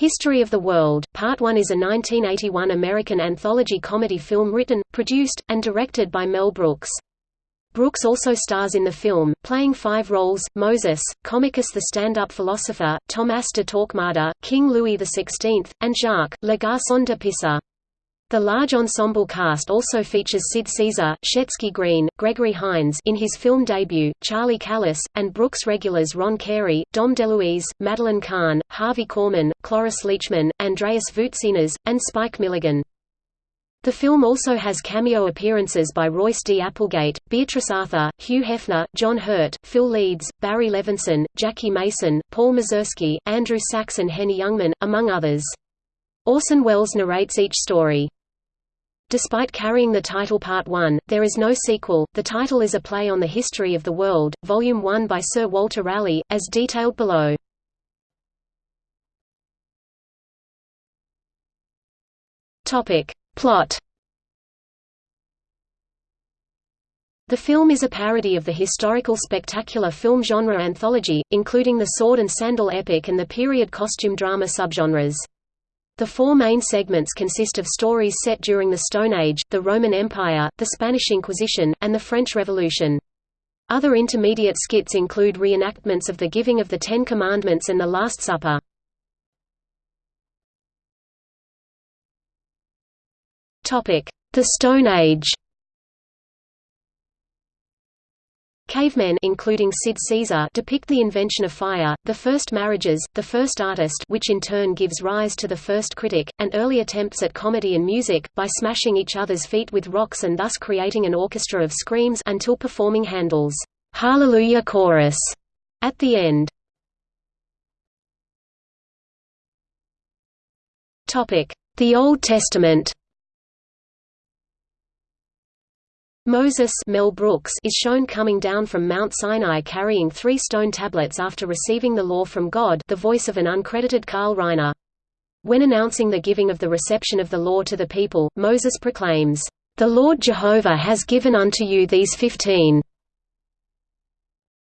History of the World, Part 1 is a 1981 American anthology comedy film written, produced, and directed by Mel Brooks. Brooks also stars in the film, playing five roles, Moses, Comicus the stand-up philosopher, Thomas de Torquemada, King Louis XVI, and Jacques, Le Garçon de Pisa. The large ensemble cast also features Sid Caesar, Shecky Greene, Gregory Hines in his film debut, Charlie Callas, and Brooks regulars Ron Carey, Dom DeLuise, Madeline Kahn, Harvey Korman, Cloris Leachman, Andreas Voutsinas, and Spike Milligan. The film also has cameo appearances by Royce D. Applegate, Beatrice Arthur, Hugh Hefner, John Hurt, Phil Leeds, Barry Levinson, Jackie Mason, Paul Mazursky, Andrew Sachs and Henny Youngman, among others. Orson Welles narrates each story. Despite carrying the title Part 1, there is no sequel. The title is a play on the history of the world, Volume 1 by Sir Walter Raleigh, as detailed below. Topic: Plot. The film is a parody of the historical spectacular film genre anthology, including the sword and sandal epic and the period costume drama subgenres. The four main segments consist of stories set during the Stone Age, the Roman Empire, the Spanish Inquisition, and the French Revolution. Other intermediate skits include reenactments of the giving of the Ten Commandments and the Last Supper. The Stone Age Cavemen including Sid Caesar depict the invention of fire, the first marriages, the first artist which in turn gives rise to the first critic, and early attempts at comedy and music, by smashing each other's feet with rocks and thus creating an orchestra of screams until performing Handel's Hallelujah chorus. At the end. The Old Testament Moses Mel Brooks is shown coming down from Mount Sinai carrying three stone tablets after receiving the law from God the voice of an uncredited Carl Reiner. When announcing the giving of the reception of the law to the people, Moses proclaims, "'The Lord Jehovah has given unto you these fifteen."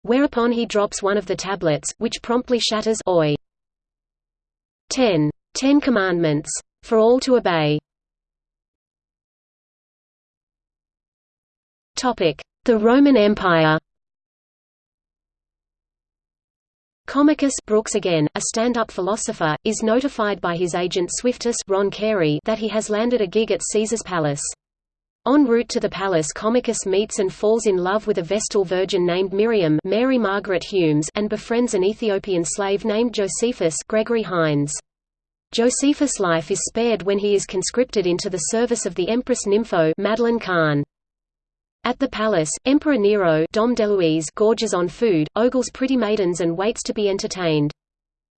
Whereupon he drops one of the tablets, which promptly shatters Oi. 10. Ten Commandments. For all to obey. The Roman Empire Comicus Brooks again, a stand-up philosopher, is notified by his agent Swiftus Ron Carey that he has landed a gig at Caesar's palace. En route to the palace Comicus meets and falls in love with a Vestal virgin named Miriam Mary Margaret Humes and befriends an Ethiopian slave named Josephus Gregory Hines. Josephus' life is spared when he is conscripted into the service of the Empress Nympho Madeline Kahn. At the palace, Emperor Nero Dom DeLuise gorges on food, ogles pretty maidens and waits to be entertained.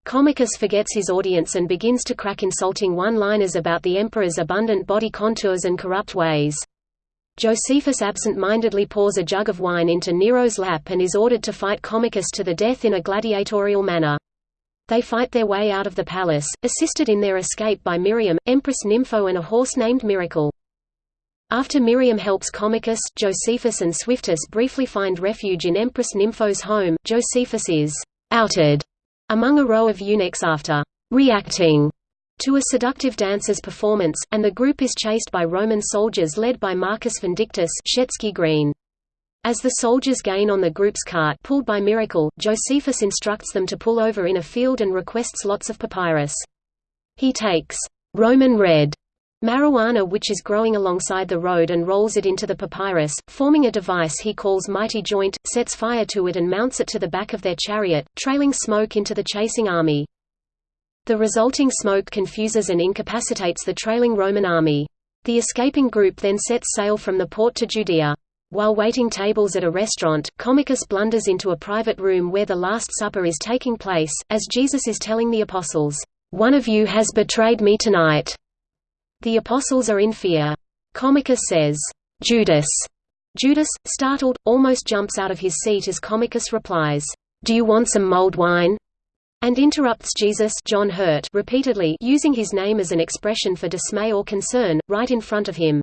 Comicus forgets his audience and begins to crack insulting one-liners about the emperor's abundant body contours and corrupt ways. Josephus absent-mindedly pours a jug of wine into Nero's lap and is ordered to fight Comicus to the death in a gladiatorial manner. They fight their way out of the palace, assisted in their escape by Miriam, Empress Nympho and a horse named Miracle. After Miriam helps Comicus, Josephus and Swiftus briefly find refuge in Empress Nympho's home, Josephus is «outed» among a row of eunuchs after «reacting» to a seductive dancer's performance, and the group is chased by Roman soldiers led by Marcus Vindictus Shecky Greene. As the soldiers gain on the group's cart pulled by Miracle, Josephus instructs them to pull over in a field and requests lots of papyrus. He takes Roman red marijuana which is growing alongside the road and rolls it into the papyrus, forming a device he calls Mighty Joint, sets fire to it and mounts it to the back of their chariot, trailing smoke into the chasing army. The resulting smoke confuses and incapacitates the trailing Roman army. The escaping group then sets sail from the port to Judea. While waiting tables at a restaurant, Comicus blunders into a private room where the Last Supper is taking place, as Jesus is telling the apostles, "'One of you has betrayed me tonight.' The apostles are in fear. Comicus says, "'Judas!' Judas, startled, almost jumps out of his seat as Comicus replies, "'Do you want some mulled wine?' and interrupts Jesus John Hurt repeatedly using his name as an expression for dismay or concern, right in front of him.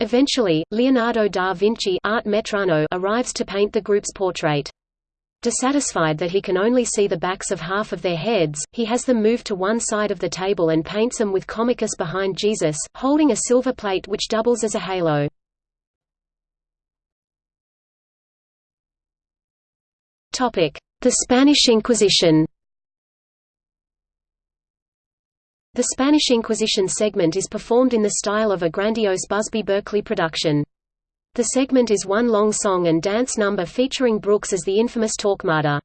Eventually, Leonardo da Vinci Art Metrano arrives to paint the group's portrait. Dissatisfied that he can only see the backs of half of their heads, he has them moved to one side of the table and paints them with Comicus behind Jesus, holding a silver plate which doubles as a halo. The Spanish Inquisition The Spanish Inquisition segment is performed in the style of a grandiose Busby Berkeley production. The segment is one long song and dance number featuring Brooks as the infamous Torquemada.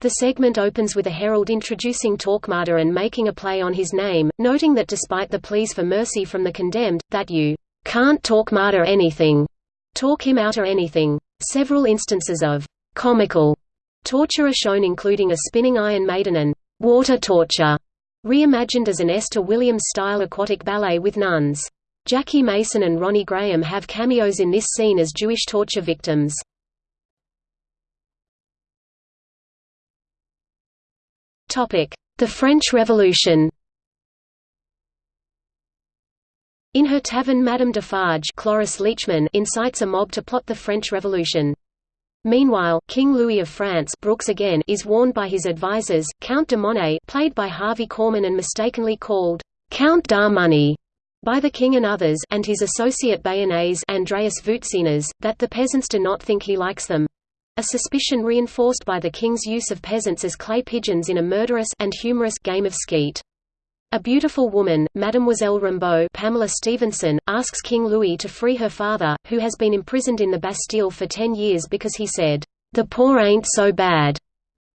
The segment opens with a herald introducing Torquemada and making a play on his name, noting that despite the pleas for mercy from the condemned, that you can't Torquemada anything, talk him out or anything. Several instances of comical torture are shown including a spinning Iron Maiden and water torture, reimagined as an Esther Williams-style aquatic ballet with nuns. Jackie Mason and Ronnie Graham have cameos in this scene as Jewish torture victims. The French Revolution In her tavern Madame Defarge Cloris Leachman incites a mob to plot the French Revolution. Meanwhile, King Louis of France Brooks again is warned by his advisers, Count de Monet played by Harvey Korman and mistakenly called Count d'Armoney by the king and others and his associate Bayonnaise Andreas Voutsinas, that the peasants do not think he likes them. A suspicion reinforced by the king's use of peasants as clay pigeons in a murderous and humorous game of skeet. A beautiful woman, Mademoiselle Rimbaud Pamela Stephenson, asks King Louis to free her father, who has been imprisoned in the Bastille for ten years because he said, "'The poor ain't so bad'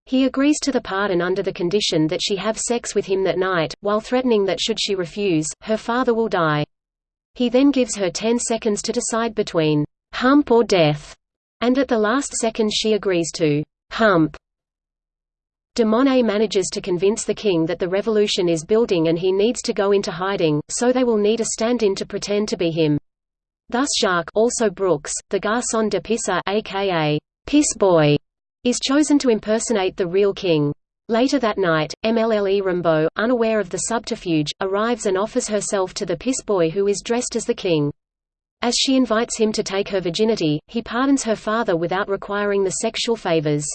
He agrees to the pardon under the condition that she have sex with him that night, while threatening that should she refuse, her father will die. He then gives her ten seconds to decide between hump or death, and at the last second she agrees to hump. De Monet manages to convince the king that the revolution is building and he needs to go into hiding, so they will need a stand-in to pretend to be him. Thus Jacques also Brooks, the garçon de pisse aka Piss Boy, is chosen to impersonate the real king. Later that night, MLLE Rimbaud, unaware of the subterfuge, arrives and offers herself to the piss boy who is dressed as the king. As she invites him to take her virginity, he pardons her father without requiring the sexual favors.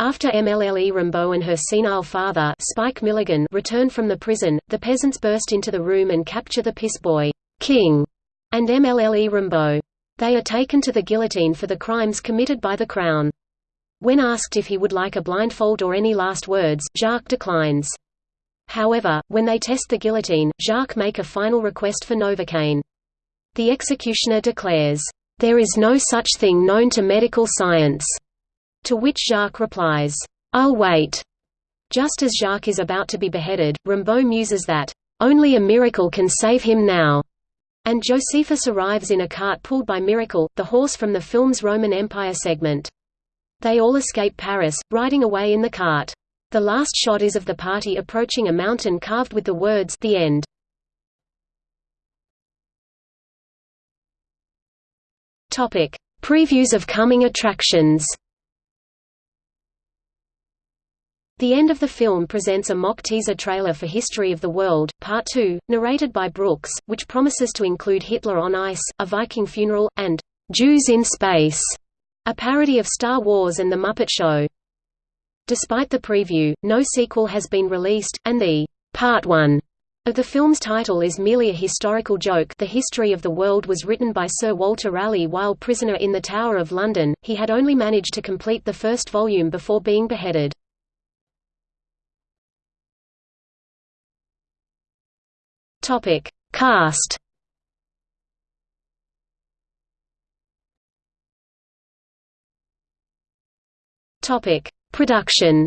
After MLLE Rimbaud and her senile father Spike Milligan return from the prison, the peasants burst into the room and capture the piss boy, King, and MLLE Rimbaud. They are taken to the guillotine for the crimes committed by the Crown. When asked if he would like a blindfold or any last words, Jacques declines. However, when they test the guillotine, Jacques make a final request for Novocaine. The executioner declares, "...there is no such thing known to medical science." To which Jacques replies, "I'll wait." Just as Jacques is about to be beheaded, Rimbaud muses that, "...only a miracle can save him now." And Josephus arrives in a cart pulled by Miracle, the horse from the film's Roman Empire segment. They all escape Paris, riding away in the cart. The last shot is of the party approaching a mountain carved with the words The End. Topic: Previews of coming attractions. The end of the film presents a mock teaser trailer for History of the World, Part 2, narrated by Brooks, which promises to include Hitler on ice, a Viking funeral, and Jews in space. A parody of Star Wars and The Muppet Show. Despite the preview, no sequel has been released, and the Part 1 of the film's title is merely a historical joke The History of the World was written by Sir Walter Raleigh while prisoner in the Tower of London, he had only managed to complete the first volume before being beheaded. Cast Topic: Production.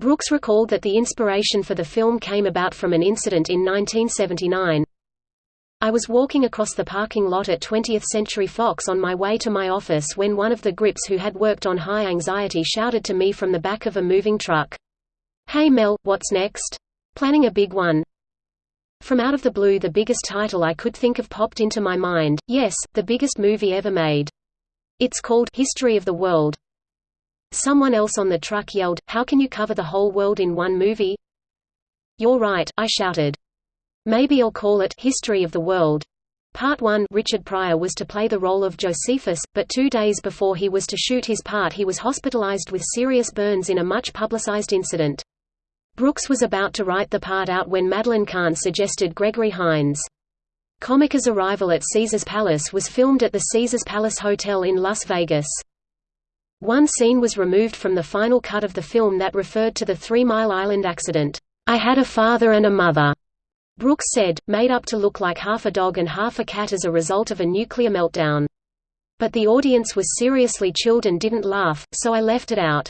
Brooks recalled that the inspiration for the film came about from an incident in 1979. I was walking across the parking lot at 20th Century Fox on my way to my office when one of the grips who had worked on High Anxiety shouted to me from the back of a moving truck. Hey Mel, what's next? Planning a big one. From out of the blue the biggest title I could think of popped into my mind, yes, the biggest movie ever made. It's called History of the World. Someone else on the truck yelled, How can you cover the whole world in one movie? You're right, I shouted. Maybe I'll call it History of the World. Part 1 Richard Pryor was to play the role of Josephus, but two days before he was to shoot his part he was hospitalized with serious burns in a much publicized incident. Brooks was about to write the part out when Madeline Kahn suggested Gregory Hines. Comicus' arrival at Caesar's Palace was filmed at the Caesar's Palace Hotel in Las Vegas. One scene was removed from the final cut of the film that referred to the Three Mile Island accident. I had a father and a mother, Brooks said, made up to look like half a dog and half a cat as a result of a nuclear meltdown. But the audience was seriously chilled and didn't laugh, so I left it out.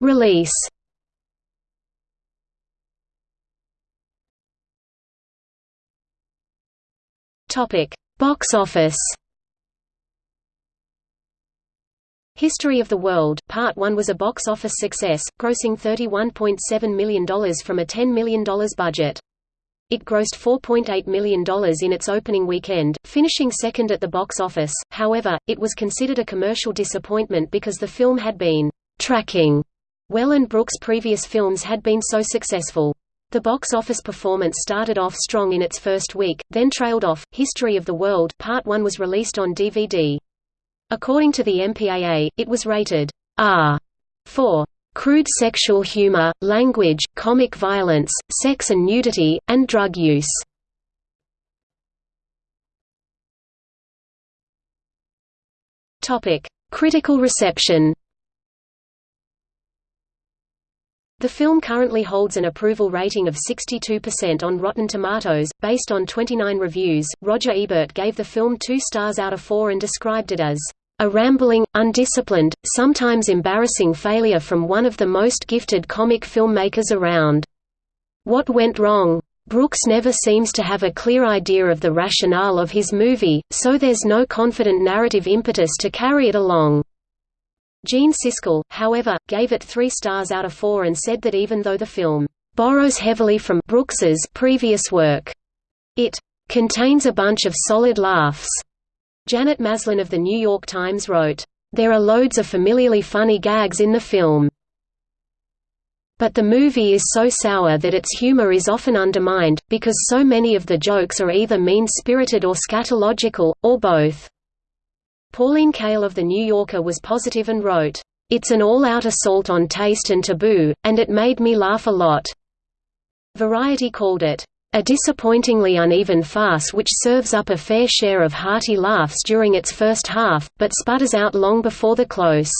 Release. Topic: Box office. History of the World, Part 1 was a box office success, grossing $31.7 million from a $10 million budget. It grossed $4.8 million in its opening weekend, finishing second at the box office, however, it was considered a commercial disappointment because the film had been tracking well and Brooks' previous films had been so successful. The box office performance started off strong in its first week, then trailed off. History of the World Part 1 was released on DVD. According to the MPAA, it was rated R for crude sexual humor, language, comic violence, sex and nudity, and drug use. Topic: Critical reception. The film currently holds an approval rating of 62% on Rotten Tomatoes, based on 29 reviews. Roger Ebert gave the film two stars out of four and described it as a rambling, undisciplined, sometimes embarrassing failure from one of the most gifted comic filmmakers around. What went wrong? Brooks never seems to have a clear idea of the rationale of his movie, so there's no confident narrative impetus to carry it along. Gene Siskel, however, gave it three stars out of four and said that even though the film borrows heavily from Brooks's previous work, it contains a bunch of solid laughs. Janet Maslin of The New York Times wrote, There are loads of familiarly funny gags in the film. But the movie is so sour that its humor is often undermined, because so many of the jokes are either mean-spirited or scatological, or both. Pauline Kael of The New Yorker was positive and wrote, "...it's an all-out assault on taste and taboo, and it made me laugh a lot." Variety called it, "...a disappointingly uneven farce which serves up a fair share of hearty laughs during its first half, but sputters out long before the close."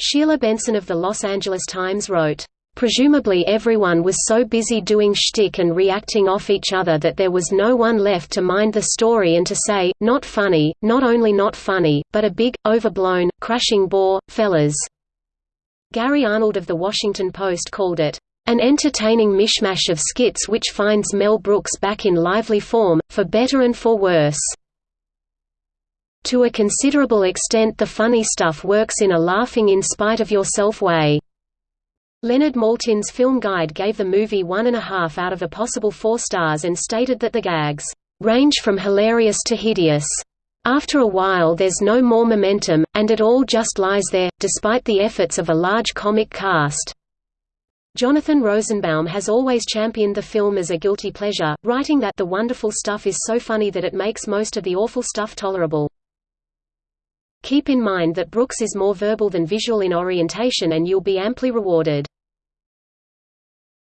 Sheila Benson of the Los Angeles Times wrote, Presumably everyone was so busy doing shtick and reacting off each other that there was no one left to mind the story and to say, not funny, not only not funny, but a big, overblown, crashing bore, fellas. Gary Arnold of The Washington Post called it, an entertaining mishmash of skits which finds Mel Brooks back in lively form, for better and for worse. To a considerable extent the funny stuff works in a laughing-in-spite-of-yourself way. Leonard Maltin's film guide gave the movie one and a half out of a possible four stars and stated that the gags range from hilarious to hideous. After a while there's no more momentum, and it all just lies there, despite the efforts of a large comic cast. Jonathan Rosenbaum has always championed the film as a guilty pleasure, writing that the wonderful stuff is so funny that it makes most of the awful stuff tolerable. Keep in mind that Brooks is more verbal than visual in orientation and you'll be amply rewarded.